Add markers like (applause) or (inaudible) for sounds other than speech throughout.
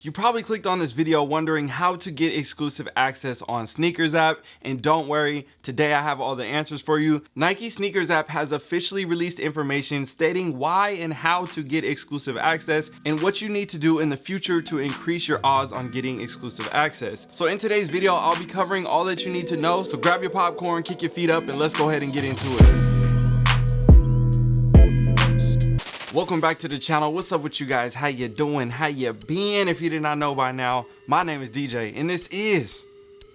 You probably clicked on this video wondering how to get exclusive access on Sneakers app and don't worry, today I have all the answers for you. Nike Sneakers app has officially released information stating why and how to get exclusive access and what you need to do in the future to increase your odds on getting exclusive access. So in today's video, I'll be covering all that you need to know. So grab your popcorn, kick your feet up and let's go ahead and get into it. Welcome back to the channel. What's up with you guys? How you doing? How you been? If you did not know by now my name is dj and this is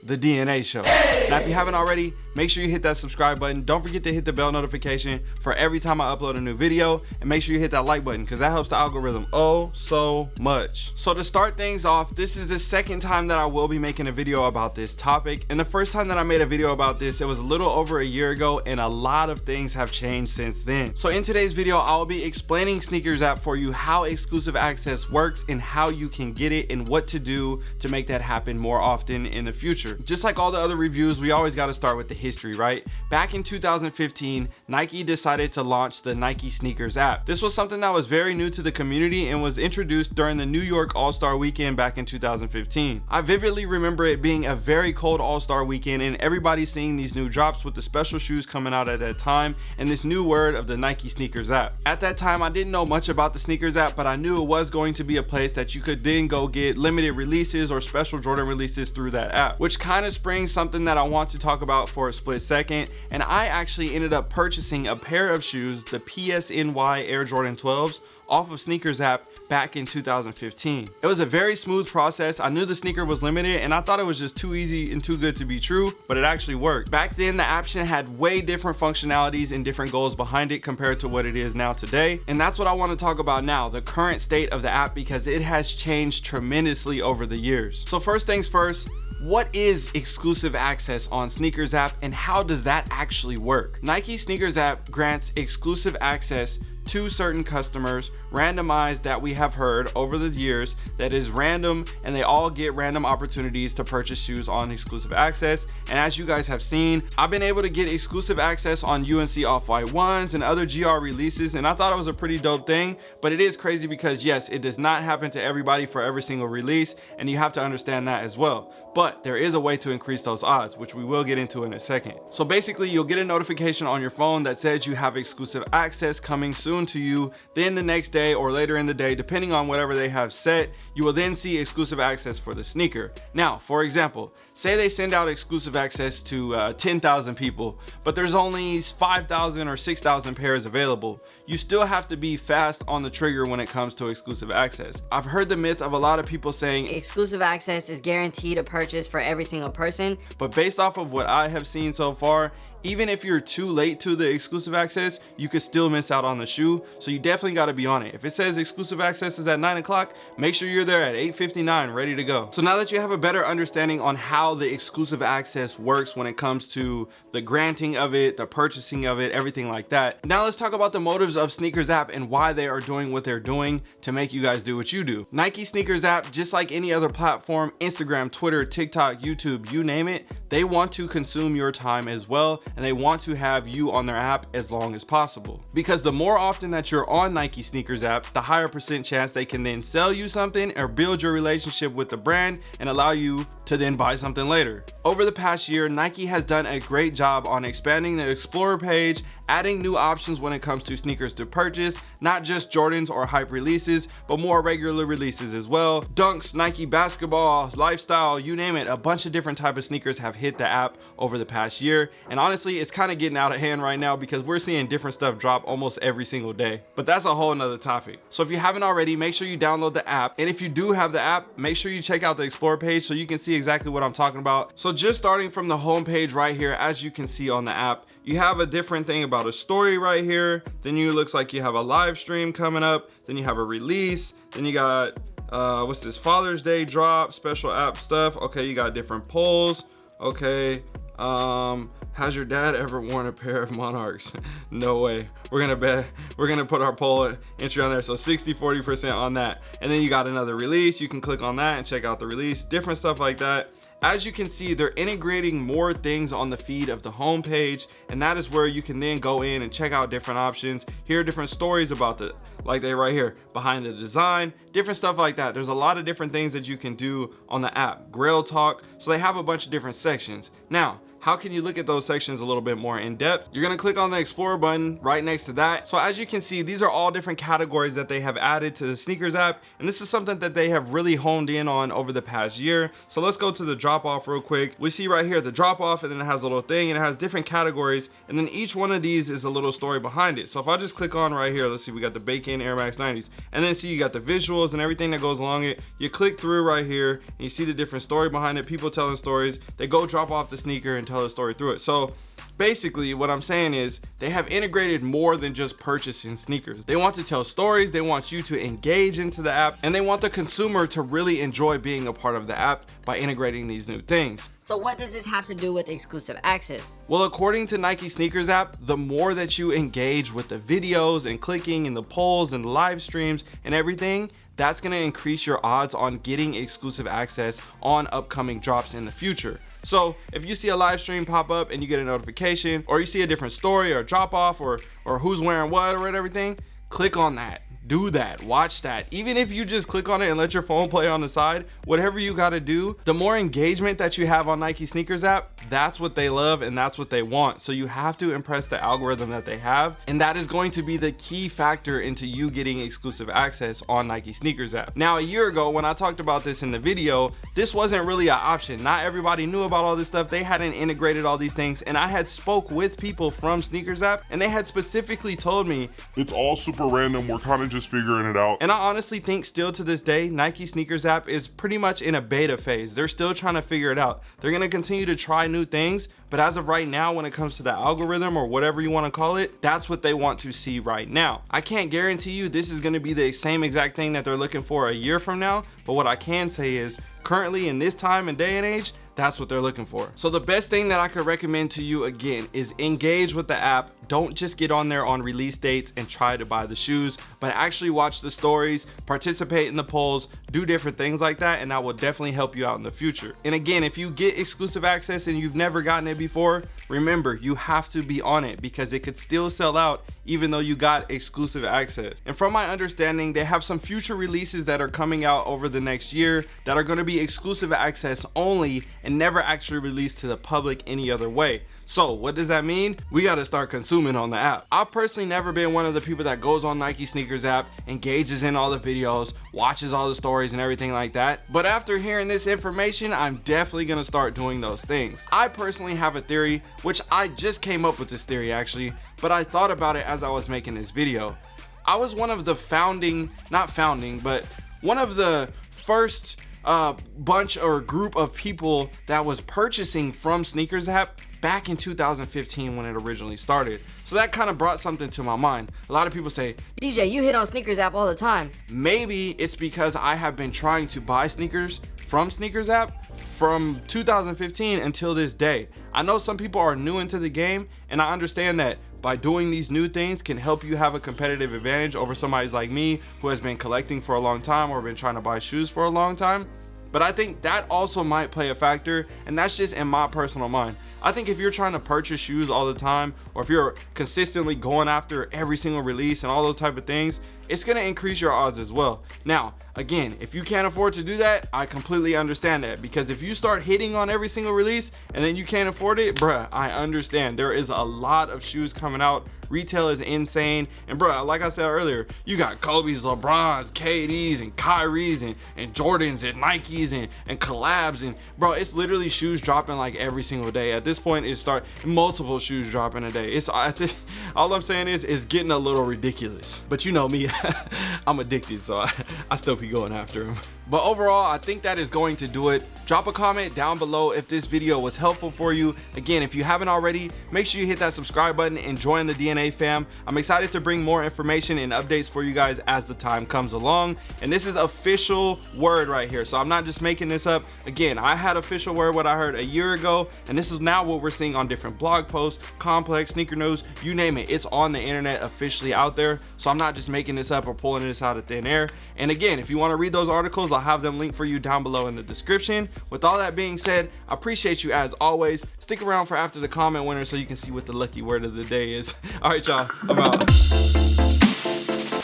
the dna show. Now if you haven't already make sure you hit that subscribe button. Don't forget to hit the bell notification for every time i upload a new video. And make sure you hit that like button because that helps the algorithm oh so much. So to start things off this is the second time that i will be making a video about this topic. And the first time that i made a video about this it was a little over a year ago and a lot of things have changed since then. So in today's video i'll be explaining sneakers app for you how exclusive access works and how you can get it and what to do to make that happen more often in the future. Just like all the other reviews we always got to start with the history, right? Back in 2015, Nike decided to launch the Nike Sneakers app. This was something that was very new to the community and was introduced during the New York All-Star Weekend back in 2015. I vividly remember it being a very cold All-Star Weekend and everybody seeing these new drops with the special shoes coming out at that time and this new word of the Nike Sneakers app. At that time, I didn't know much about the Sneakers app, but I knew it was going to be a place that you could then go get limited releases or special Jordan releases through that app, which kind of springs something that I want to talk about for split second and I actually ended up purchasing a pair of shoes the PSNY Air Jordan 12s off of sneakers app back in 2015 it was a very smooth process. I knew the sneaker was limited and i thought it was just too easy and too good to be true but it actually worked. Back then the option had way different functionalities and different goals behind it compared to what it is now today and that's what i want to talk about now the current state of the app because it has changed tremendously over the years. So first things first what is exclusive access on sneakers app and how does that actually work? Nike sneakers app grants exclusive access to certain customers randomized that we have heard over the years that is random and they all get random opportunities to purchase shoes on exclusive access. And as you guys have seen i've been able to get exclusive access on unc off-white ones and other gr releases and i thought it was a pretty dope thing but it is crazy because yes it does not happen to everybody for every single release and you have to understand that as well. But there is a way to increase those odds which we will get into in a second. So basically you'll get a notification on your phone that says you have exclusive access coming soon to you. Then the next day or later in the day depending on whatever they have set you will then see exclusive access for the sneaker. Now for example say they send out exclusive access to uh, 10,000 people but there's only 5,000 or 6,000 pairs available you still have to be fast on the trigger when it comes to exclusive access. I've heard the myth of a lot of people saying exclusive access is guaranteed a purchase for every single person. But based off of what I have seen so far even if you're too late to the exclusive access you could still miss out on the shoe so you definitely got to be on it if it says exclusive access is at nine o'clock make sure you're there at 8:59, ready to go. So now that you have a better understanding on how the exclusive access works when it comes to the granting of it the purchasing of it everything like that now let's talk about the motives of sneakers app and why they are doing what they're doing to make you guys do what you do. Nike sneakers app just like any other platform instagram twitter tiktok youtube you name it they want to consume your time as well and they want to have you on their app as long as possible. Because the more often that you're on nike sneakers app the higher percent chance they can then sell you something or build your relationship with the brand and allow you to then buy something later. Over the past year nike has done a great job on expanding the explorer page adding new options when it comes to sneakers to purchase not just jordans or hype releases but more regular releases as well. Dunks nike basketball lifestyle you name it a bunch of different type of sneakers have hit the app over the past year. And honestly it's kind of getting out of hand right now because we're seeing different stuff drop almost every single day. But that's a whole nother topic. So if you haven't already make sure you download the app. And if you do have the app make sure you check out the explore page so you can see exactly what i'm talking about. So just starting from the home page right here as you can see on the app you have a different thing about a story right here. Then you looks like you have a live stream coming up. Then you have a release. Then you got uh what's this? Father's day drop special app stuff. Okay you got different polls. Okay um has your dad ever worn a pair of monarchs? (laughs) No way. We're gonna bet we're gonna put our poll entry on there. So 60 40 percent on that. And then you got another release. You can click on that and check out the release. Different stuff like that as you can see they're integrating more things on the feed of the homepage, and that is where you can then go in and check out different options hear different stories about the like they right here behind the design different stuff like that. There's a lot of different things that you can do on the app. Grail talk so they have a bunch of different sections. Now how can you look at those sections a little bit more in depth? You're going to click on the explore button right next to that. So as you can see these are all different categories that they have added to the sneakers app and this is something that they have really honed in on over the past year. So let's go to the drop off real quick. We see right here the drop off and then it has a little thing and it has different categories and then each one of these is a little story behind it. So if i just click on right here let's see we got the bacon air max 90s and then see you got the visuals and everything that goes along it. You click through right here and you see the different story behind it people telling stories. They go drop off the sneaker and tell a story through it. So basically what i'm saying is they have integrated more than just purchasing sneakers. They want to tell stories they want you to engage into the app and they want the consumer to really enjoy being a part of the app by integrating these new things. So what does this have to do with exclusive access? Well according to nike sneakers app the more that you engage with the videos and clicking and the polls and live streams and everything that's going to increase your odds on getting exclusive access on upcoming drops in the future so if you see a live stream pop up and you get a notification or you see a different story or drop off or or who's wearing what or everything click on that do that. Watch that. Even if you just click on it and let your phone play on the side whatever you got to do the more engagement that you have on nike sneakers app that's what they love and that's what they want. So you have to impress the algorithm that they have and that is going to be the key factor into you getting exclusive access on nike sneakers app. Now a year ago when i talked about this in the video this wasn't really an option. Not everybody knew about all this stuff. They hadn't integrated all these things and i had spoke with people from sneakers app and they had specifically told me it's all super random. We're kind of just figuring it out. And I honestly think still to this day, Nike sneakers app is pretty much in a beta phase. They're still trying to figure it out. They're going to continue to try new things, but as of right now, when it comes to the algorithm or whatever you want to call it, that's what they want to see right now. I can't guarantee you this is going to be the same exact thing that they're looking for a year from now, but what I can say is currently in this time and day and age, that's what they're looking for. So the best thing that i could recommend to you again is engage with the app. Don't just get on there on release dates and try to buy the shoes but actually watch the stories participate in the polls do different things like that and that will definitely help you out in the future. And again if you get exclusive access and you've never gotten it before remember you have to be on it because it could still sell out even though you got exclusive access. And from my understanding they have some future releases that are coming out over the next year that are going to be exclusive access only and never actually released to the public any other way so what does that mean? We got to start consuming on the app. I've personally never been one of the people that goes on Nike sneakers app, engages in all the videos, watches all the stories and everything like that. But after hearing this information, I'm definitely going to start doing those things. I personally have a theory, which I just came up with this theory actually, but I thought about it as I was making this video. I was one of the founding, not founding, but one of the first uh, bunch or group of people that was purchasing from sneakers app back in 2015 when it originally started. So that kind of brought something to my mind. A lot of people say dj you hit on sneakers app all the time. Maybe it's because i have been trying to buy sneakers from sneakers app from 2015 until this day. I know some people are new into the game and i understand that by doing these new things can help you have a competitive advantage over somebody like me who has been collecting for a long time or been trying to buy shoes for a long time. But I think that also might play a factor and that's just in my personal mind. I think if you're trying to purchase shoes all the time or if you're consistently going after every single release and all those type of things it's going to increase your odds as well. Now again if you can't afford to do that i completely understand that because if you start hitting on every single release and then you can't afford it bruh i understand. There is a lot of shoes coming out. Retail is insane. And bruh like i said earlier you got kobe's lebrons kd's and kyrie's and, and jordans and nikes and and collabs and bro it's literally shoes dropping like every single day. At this point it start multiple shoes dropping a day. It's i think (laughs) all i'm saying is it's getting a little ridiculous. But you know me (laughs) (laughs) i'm addicted so I, I still be going after him. But overall i think that is going to do it. Drop a comment down below if this video was helpful for you. Again if you haven't already make sure you hit that subscribe button and join the dna fam. I'm excited to bring more information and updates for you guys as the time comes along. And this is official word right here so i'm not just making this up. Again i had official word what i heard a year ago and this is now what we're seeing on different blog posts complex sneaker news you name it. It's on the internet officially out there so i'm not just making this this up or pulling this out of thin air. And again, if you want to read those articles, I'll have them linked for you down below in the description. With all that being said, I appreciate you as always. Stick around for after the comment winner so you can see what the lucky word of the day is. (laughs) All right, y'all, I'm out.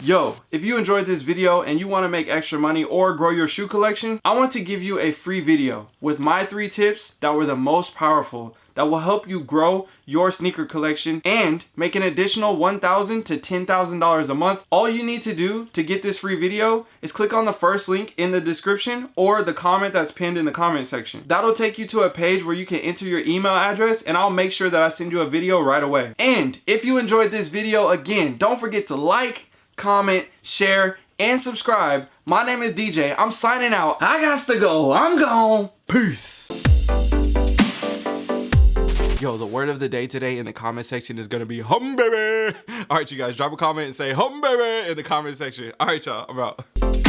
Yo, if you enjoyed this video and you want to make extra money or grow your shoe collection, I want to give you a free video with my three tips that were the most powerful that will help you grow your sneaker collection and make an additional $1,000 to $10,000 a month. All you need to do to get this free video is click on the first link in the description or the comment that's pinned in the comment section. That'll take you to a page where you can enter your email address and I'll make sure that I send you a video right away. And if you enjoyed this video, again, don't forget to like, comment, share, and subscribe. My name is DJ. I'm signing out. I got to go. I'm gone. Peace. Yo, the word of the day today in the comment section is gonna be hum baby. All right, you guys, drop a comment and say hum baby in the comment section. All right, y'all, I'm out.